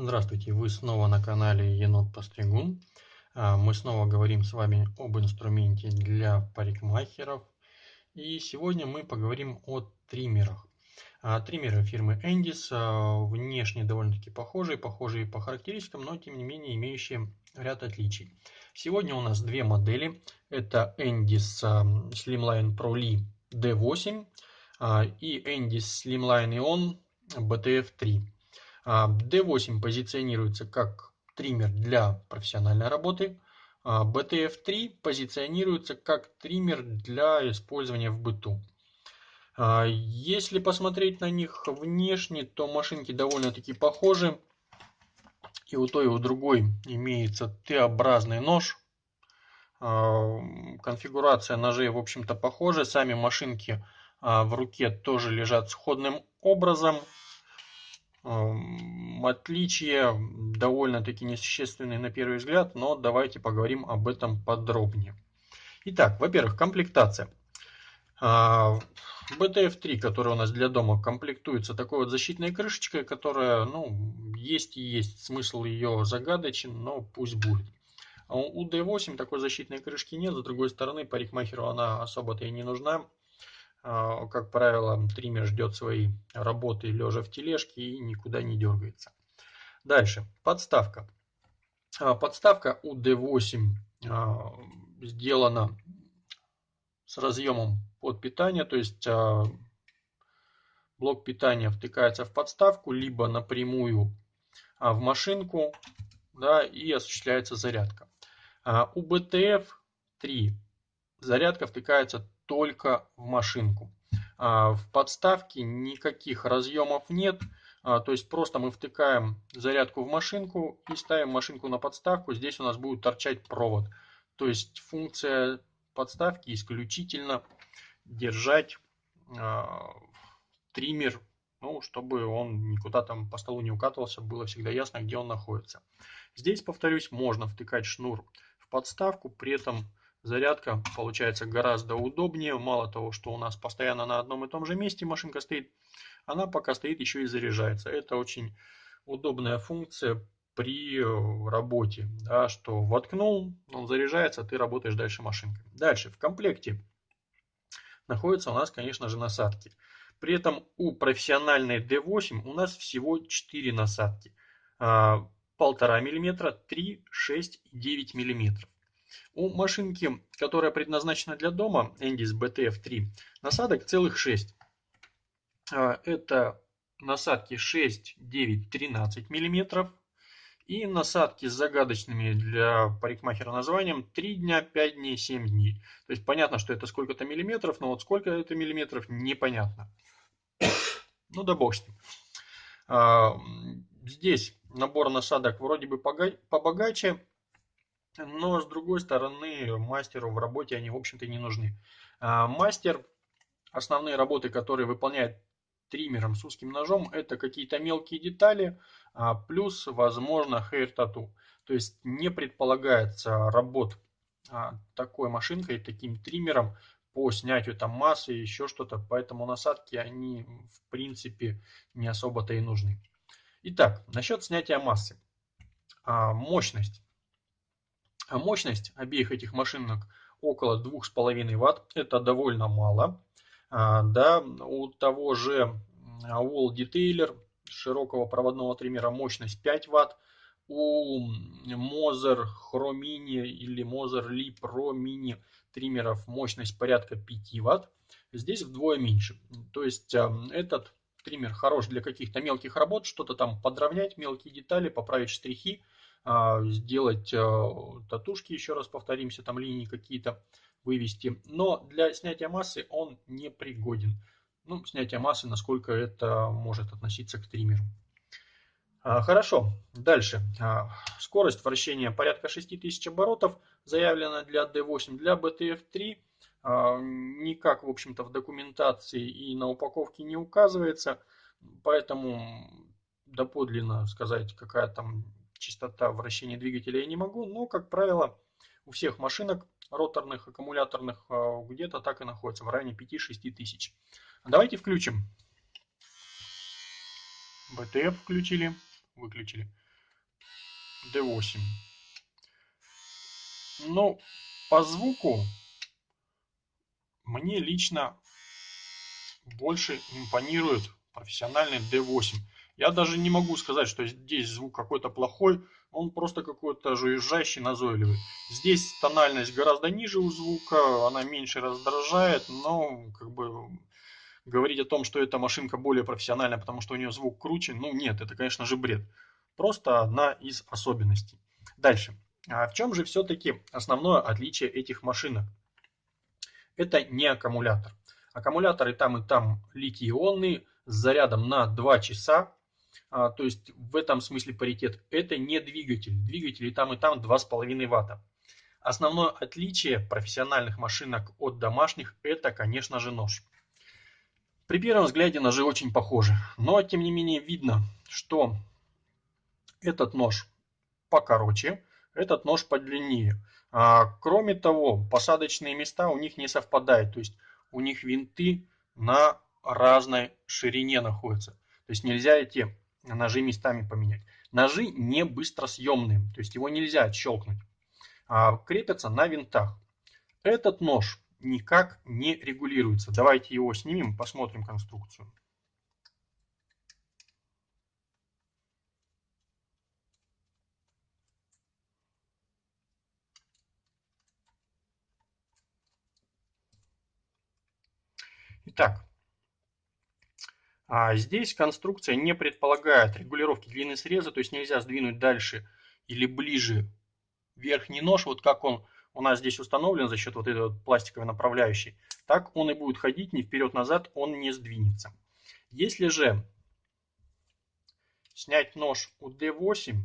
Здравствуйте, вы снова на канале Енот Постригун. А, мы снова говорим с вами об инструменте для парикмахеров. И сегодня мы поговорим о триммерах. А, триммеры фирмы Endis, а, внешне довольно-таки похожие, похожие по характеристикам, но тем не менее имеющие ряд отличий. Сегодня у нас две модели. Это Endis Slimline Pro Li D8 и Endis Slimline Ion BTF3. D8 позиционируется как триммер для профессиональной работы. BTF3 позиционируется как триммер для использования в быту. Если посмотреть на них внешне, то машинки довольно-таки похожи. И у той, и у другой имеется Т-образный нож. Конфигурация ножей, в общем-то, похожа. Сами машинки в руке тоже лежат сходным образом. Отличия довольно-таки несущественные на первый взгляд, но давайте поговорим об этом подробнее. Итак, во-первых, комплектация. BTF3, который у нас для дома комплектуется такой вот защитной крышечкой, которая, ну, есть и есть, смысл ее загадочен, но пусть будет. А у D8 такой защитной крышки нет, с другой стороны, парикмахеру она особо-то и не нужна. А, как правило, триммер ждет своей работы лежа в тележке и никуда не дергается. Дальше, подставка. А, подставка у D8 а, сделана с разъемом под питание, то есть блок питания втыкается в подставку, либо напрямую в машинку, да, и осуществляется зарядка. У BTF-3 зарядка втыкается только в машинку. А, в подставке никаких разъемов нет, а, то есть просто мы втыкаем зарядку в машинку и ставим машинку на подставку. Здесь у нас будет торчать провод. То есть функция подставки исключительно держать а, триммер, ну, чтобы он никуда там по столу не укатывался, было всегда ясно, где он находится. Здесь, повторюсь, можно втыкать шнур в подставку, при этом Зарядка получается гораздо удобнее. Мало того, что у нас постоянно на одном и том же месте машинка стоит, она пока стоит еще и заряжается. Это очень удобная функция при работе, да, что воткнул, он заряжается, ты работаешь дальше машинкой. Дальше, в комплекте находятся у нас, конечно же, насадки. При этом у профессиональной D8 у нас всего 4 насадки. 1,5 мм, 3, 6 и 9 мм. У машинки, которая предназначена для дома, Endis BTF3, насадок целых 6. А, это насадки 6, 9, 13 мм. И насадки с загадочными для парикмахера названием 3 дня, 5 дней, 7 дней. То есть понятно, что это сколько-то миллиметров, но вот сколько это миллиметров непонятно. Ну да бог с ним. А, здесь набор насадок вроде бы побогаче, но с другой стороны мастеру в работе они в общем-то не нужны. А, мастер, основные работы, которые выполняет триммером с узким ножом, это какие-то мелкие детали, а, плюс, возможно, hair tattoo. То есть не предполагается работ а, такой машинкой, таким триммером по снятию там массы, еще что-то, поэтому насадки, они в принципе не особо-то и нужны. Итак, насчет снятия массы. Мощность. А мощность обеих этих машинок около 2,5 Вт. Это довольно мало. А, да, у того же Wall Detailer широкого проводного триммера мощность 5 Вт. У Moser Pro Mini или Moser Li Pro Mini триммеров мощность порядка 5 Вт. Здесь вдвое меньше. То есть а, этот триммер хорош для каких-то мелких работ, что-то там подровнять, мелкие детали, поправить штрихи. А, сделать а, татушки, еще раз повторимся, там линии какие-то вывести. Но для снятия массы он не пригоден. Ну, снятие массы, насколько это может относиться к триммеру. А, хорошо, дальше. Скорость вращения порядка 6000 оборотов заявлена для D8, для BTF3. Никак, в общем-то, в документации и на упаковке не указывается. Поэтому доподлинно сказать, какая там частота вращения двигателя я не могу, но, как правило, у всех машинок роторных, аккумуляторных а, где-то так и находится, в районе 5-6 тысяч. Давайте включим. БТФ включили, выключили. D8. Ну, по звуку мне лично больше импонирует профессиональный D8. Я даже не могу сказать, что здесь звук какой-то плохой, он просто какой-то жужжащий, назойливый. Здесь тональность гораздо ниже у звука, она меньше раздражает, но как бы говорить о том, что эта машинка более профессиональная, потому что у нее звук круче, ну нет, это конечно же бред. Просто одна из особенностей. Дальше. А в чем же все-таки основное отличие этих машинок? Это не аккумулятор. Аккумуляторы там и там литий-ионные с зарядом на 2 часа. А, то есть в этом смысле паритет. Это не двигатель. Двигатели там и там 2,5 ватта. Основное отличие профессиональных машинок от домашних это, конечно же, нож. При первом взгляде ножи очень похожи, но тем не менее видно, что этот нож покороче, этот нож подлиннее. А, кроме того, посадочные места у них не совпадают, то есть у них винты на разной ширине находятся. То есть нельзя эти ножи местами поменять. Ножи не быстросъемные, то есть его нельзя отщелкнуть. А крепятся на винтах. Этот нож никак не регулируется. Давайте его снимем, посмотрим конструкцию. Итак, а здесь конструкция не предполагает регулировки длины среза, то есть нельзя сдвинуть дальше или ближе верхний нож, вот как он у нас здесь установлен за счет вот этой вот пластиковой направляющей, так он и будет ходить ни вперед-назад, он не сдвинется. Если же снять нож у D8,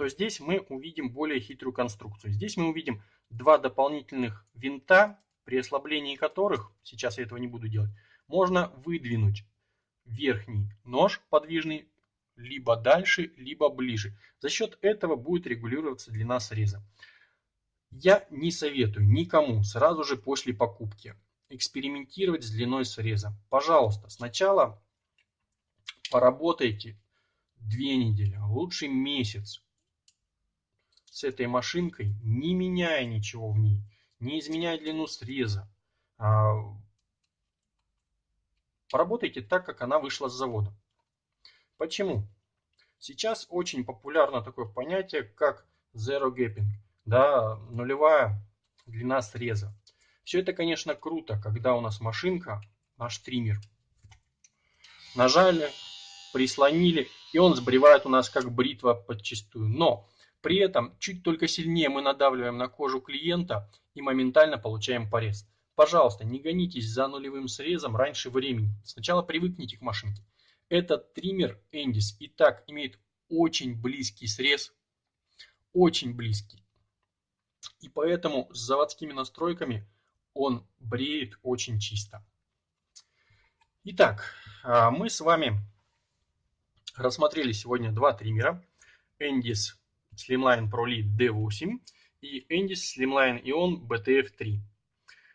то здесь мы увидим более хитрую конструкцию. Здесь мы увидим два дополнительных винта, при ослаблении которых, сейчас я этого не буду делать, можно выдвинуть верхний нож подвижный либо дальше, либо ближе. За счет этого будет регулироваться длина среза. Я не советую никому сразу же после покупки экспериментировать с длиной среза. Пожалуйста, сначала поработайте две недели, а лучше месяц с этой машинкой, не меняя ничего в ней, не изменяя длину среза. А, поработайте так, как она вышла с завода. Почему? Сейчас очень популярно такое понятие, как zero gapping, да, нулевая длина среза. Все это, конечно, круто, когда у нас машинка, наш триммер, нажали, прислонили, и он сбривает у нас как бритва подчистую. Но при этом чуть только сильнее мы надавливаем на кожу клиента и моментально получаем порез. Пожалуйста, не гонитесь за нулевым срезом раньше времени. Сначала привыкните к машинке. Этот триммер Endis и так имеет очень близкий срез, очень близкий. И поэтому с заводскими настройками он бреет очень чисто. Итак, а, мы с вами рассмотрели сегодня два триммера. Endis Slimline Pro Lead D8 и Endis Slimline Ion BTF3.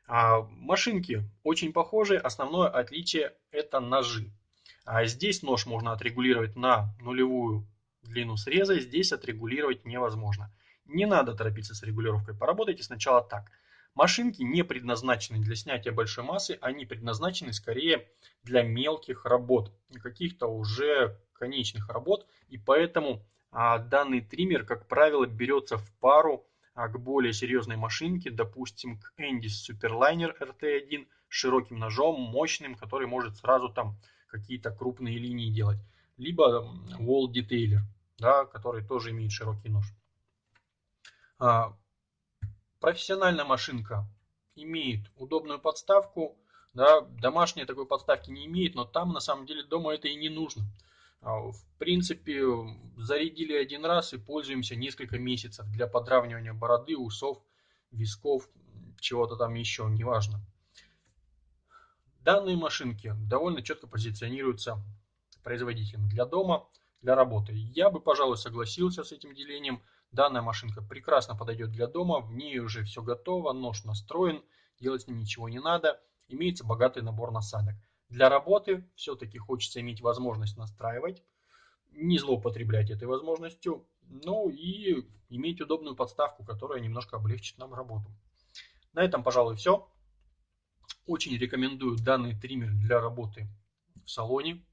А, машинки очень похожи, основное отличие это ножи. А здесь нож можно отрегулировать на нулевую длину среза, здесь отрегулировать невозможно. Не надо торопиться с регулировкой, поработайте сначала так. Машинки не предназначены для снятия большой массы, они предназначены скорее для мелких работ, каких-то уже конечных работ, и поэтому данный триммер, как правило, берется в пару а, к более серьезной машинке, допустим, к Endis Superliner RT1 с широким ножом, мощным, который может сразу там какие-то крупные линии делать. Либо Wall Detailer, да, который тоже имеет широкий нож. А, профессиональная машинка имеет удобную подставку, да, домашняя такой подставки не имеет, но там на самом деле дома это и не нужно. А, в принципе, зарядили один раз и пользуемся несколько месяцев для подравнивания бороды, усов, висков, чего-то там еще, неважно. Данные машинки довольно четко позиционируются производителем для дома, для работы. Я бы, пожалуй, согласился с этим делением Данная машинка прекрасно подойдет для дома, в ней уже все готово, нож настроен, делать с ним ничего не надо, имеется богатый набор насадок. Для работы все-таки хочется иметь возможность настраивать, не злоупотреблять этой возможностью, ну и иметь удобную подставку, которая немножко облегчит нам работу. На этом, пожалуй, все. Очень рекомендую данный триммер для работы в салоне.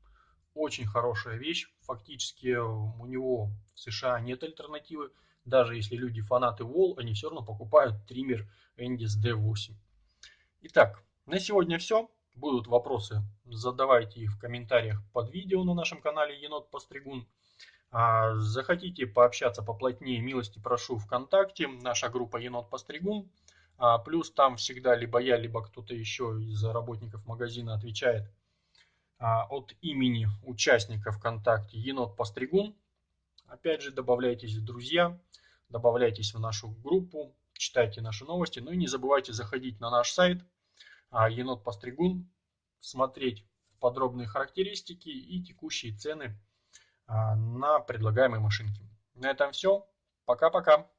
Очень хорошая вещь. Фактически у него в США нет альтернативы. Даже если люди фанаты Wall, они все равно покупают триммер Endis D8. Итак, на сегодня все. Будут вопросы, задавайте их в комментариях под видео на нашем канале Енот Постригун. А захотите пообщаться поплотнее, милости прошу ВКонтакте, наша группа Енот Постригун. А плюс там всегда либо я, либо кто-то еще из работников магазина отвечает а, от имени участника ВКонтакте Енот Постригун. Опять же, добавляйтесь в друзья, добавляйтесь в нашу группу, читайте наши новости. Ну и не забывайте заходить на наш сайт а, Енот Постригун, смотреть подробные характеристики и текущие цены а, на предлагаемые машинки. На этом все. Пока-пока.